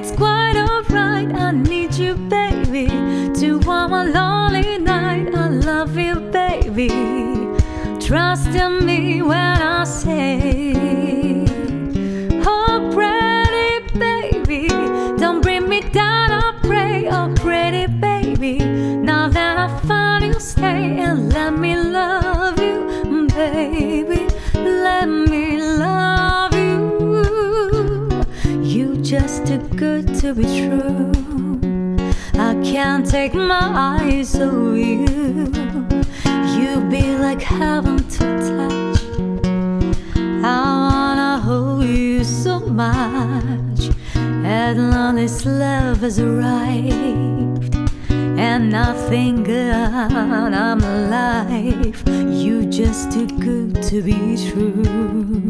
It's quite alright. I need you, baby. To warm a lonely night. I love you, baby. Trust in me when I say. Just too good to be true. I can't take my eyes off you. You be like heaven to touch. I wanna hold you so much. At long love has arrived, and nothing good. I'm alive. You just too good to be true.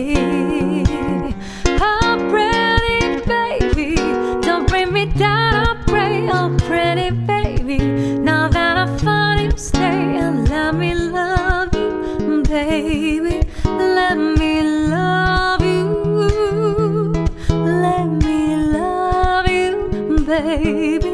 baby, let me love you. Let me love you, baby.